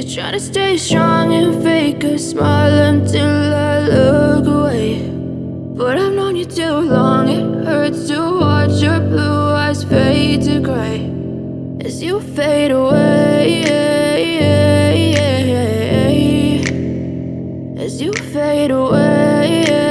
You're trying to stay strong and fake a smile until I look away. But I've known you too long, it hurts to watch your blue eyes fade to gray as you fade away. As you fade away.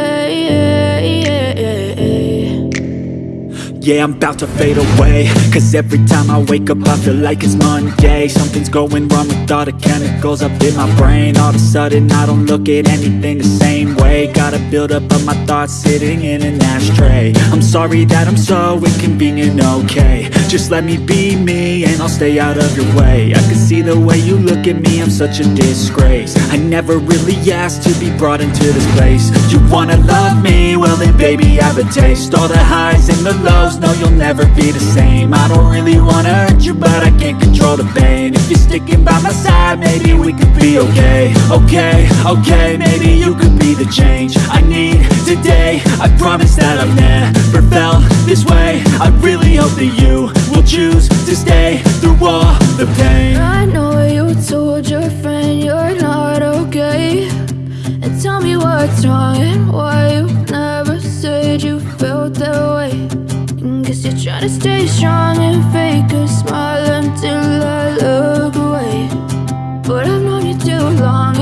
Yeah, I'm about to fade away. Cause every time I wake up I feel like it's Monday. Something's going wrong with all the chemicals up in my brain. All of a sudden I don't look at anything the same way. Gotta build up of my thoughts sitting in an ashtray. I'm sorry that I'm so inconvenient, okay. Just let me be me and I'll stay out of your way. I can see the way you look at me, I'm such a disgrace. I never really asked to be brought into this place. You wanna love me? Well then baby I have a taste. All the highs and the lows no you'll never be the same. I don't really wanna hurt you but I can't control the pain. If you're sticking by my side maybe we could be okay. Okay, okay, maybe you could be the change I need today. I promise that I've never felt this way. I really hope that you will choose to stay through all the pain. I know you told your friend you're not okay. And tell me what's wrong and why you never said you felt that way Guess you're trying to stay strong and fake a smile until I look away. But I've known you too long,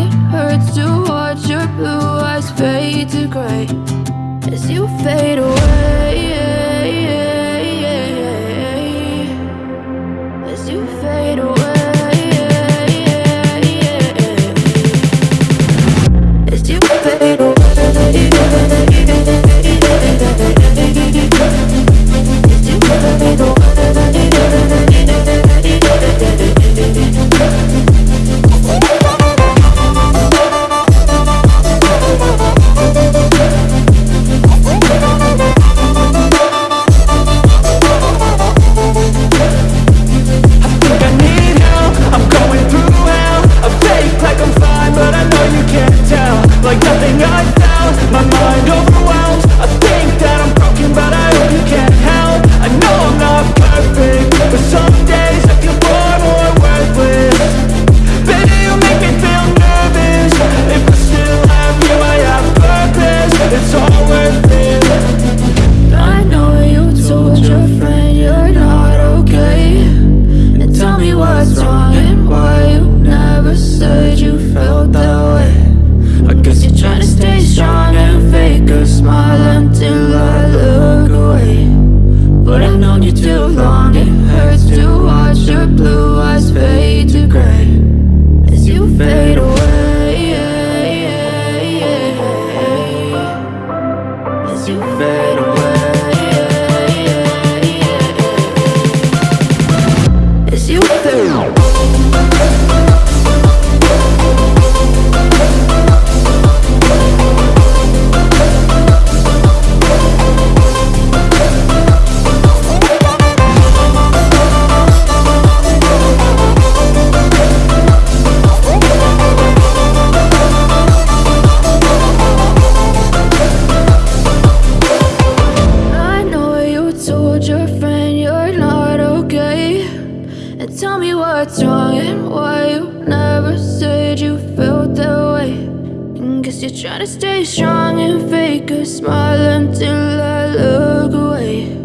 Guess you're trying to stay strong and fake a smile until I look away.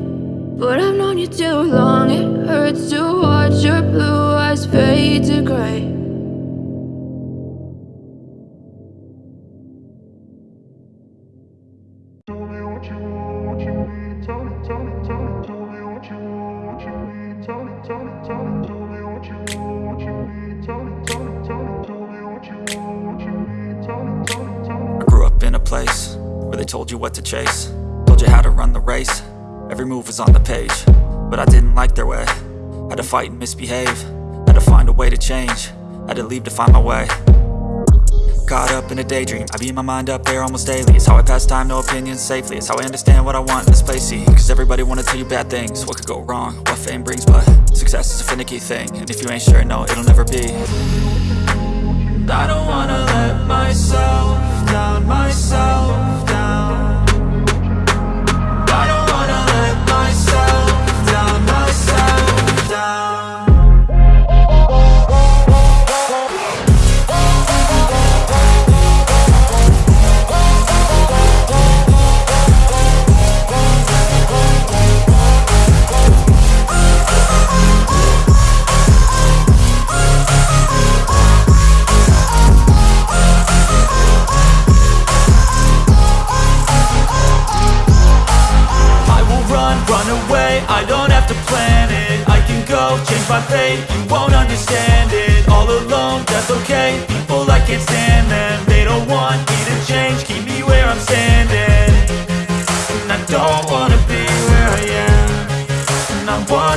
But I've known you too long, it hurts to watch your blue eyes fade to grey place where they told you what to chase. Told you how to run the race, every move was on the page. But I didn't like their way, had to fight and misbehave. Had to find a way to change, had to leave to find my way. Caught up in a daydream, I beat my mind up there almost daily. It's how I pass time, no opinions safely. It's how I understand what I want in this place, see Cause everybody wanna tell you bad things, what could go wrong? What fame brings, but success is a finicky thing. And if you ain't sure, no, it'll never be. I don't wanna let myself down, myself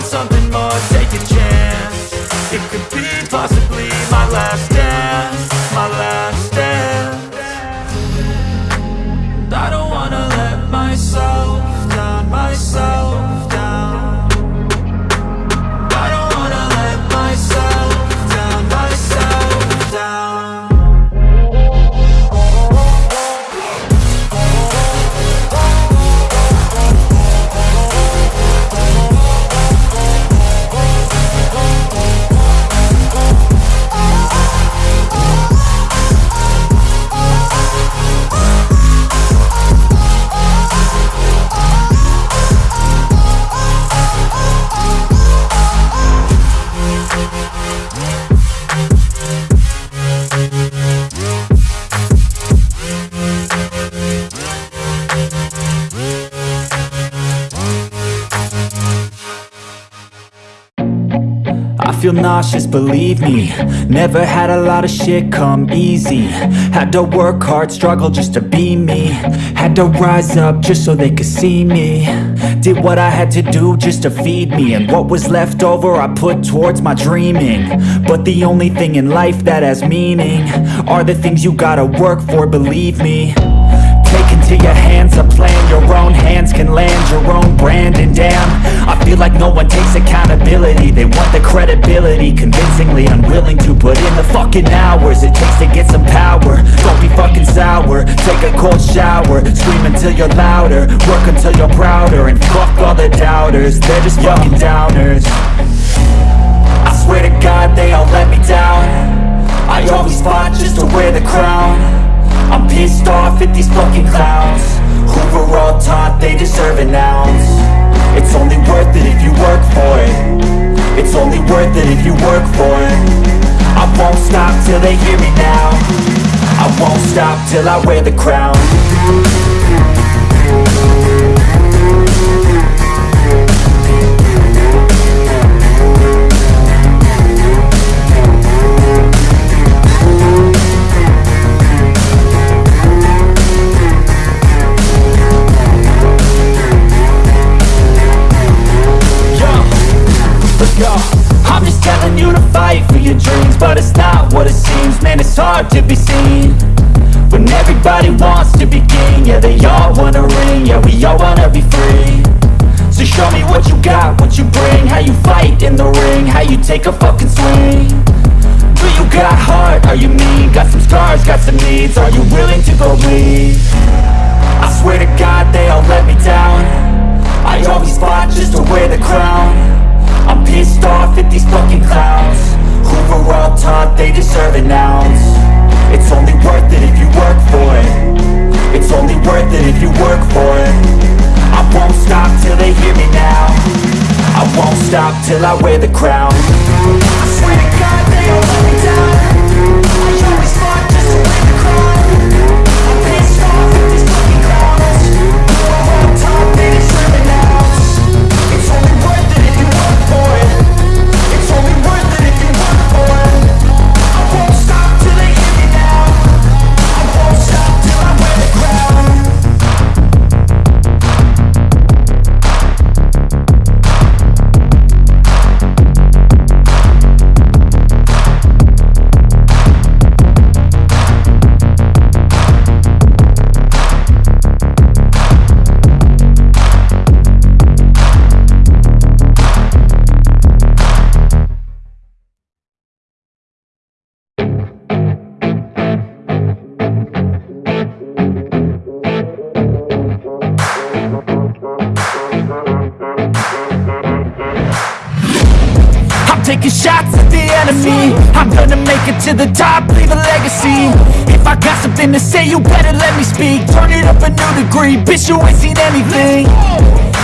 something more, take a chance. It could be possibly my last feel nauseous, believe me. Never had a lot of shit come easy. Had to work hard, struggle just to be me. Had to rise up just so they could see me. Did what I had to do just to feed me. And what was left over I put towards my dreaming. But the only thing in life that has meaning Are the things you gotta work for, believe me into your hands a plan. Your own hands can land your own brand. And damn, I feel like no one takes accountability. They want the credibility Convincingly unwilling to put in the fucking hours It takes to get some power. Don't be fucking sour. Take a cold shower. Scream until you're louder. Work until you're prouder. And fuck all the doubters. They're just fucking downers. I swear to God they all let me down. I always fought just to wear the crown I'm pissed off at these fucking clowns. Who were all taught they deserve an ounce. It's only worth it if you work for it. It's only worth it if you work for it. I won't stop till they hear me now. I won't stop till I wear the crown everybody wants to be king. Yeah, they all wanna ring. Yeah, we all wanna be free. So show me what you got, what you bring. How you fight in the ring. How you take a fucking swing. Do you got heart? Are you mean? Got some scars, got some needs. Are you willing to go bleed? I swear to God they all let me down. I always fought just to wear the crown. I'm pissed off at these fucking clowns. Who were all taught they deserve it ounce only worth it if you work for it. I won't stop till they hear me now. I won't stop till I wear the crown. I swear to God they all let me down Man, you better let me speak. Turn it up a new degree. Bitch, you ain't seen anything.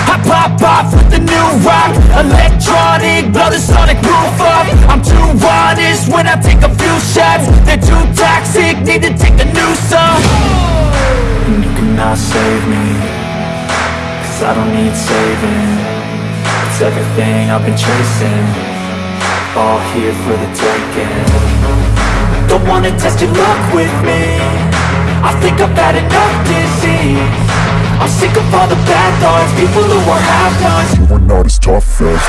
I pop off with the new rock. Electronic, blow the sonic roof up. I'm too honest when I take a few shots. They're too toxic, need to take a new song. And you cannot save me Cause I don't need saving. It's everything I've been chasing. All here for the taking. Don't wanna test your luck with me. I'm sick of all the bad thoughts People who are half done. You are not as tough as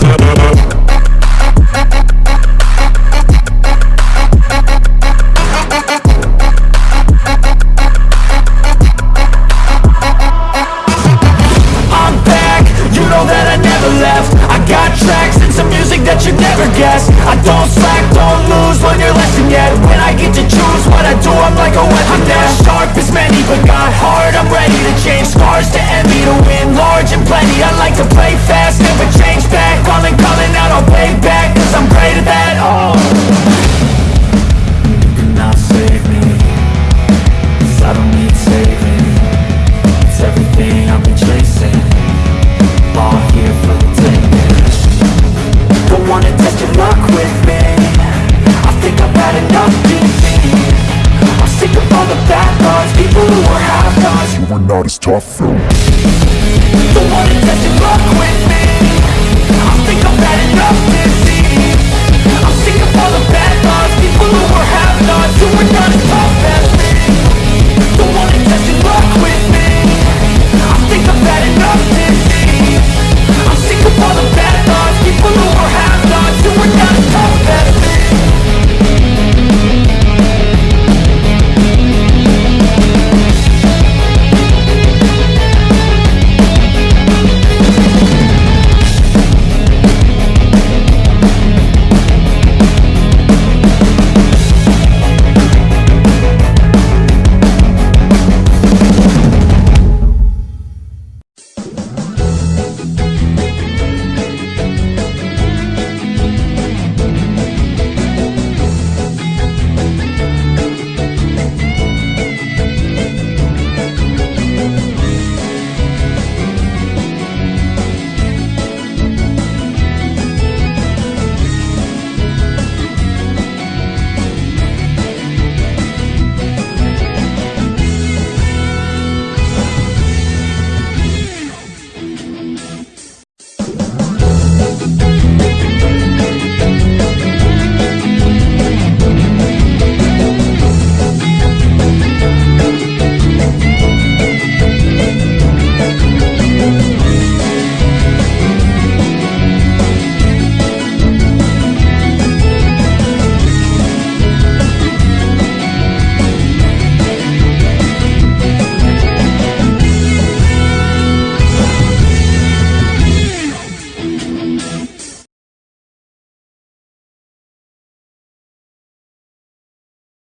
Talk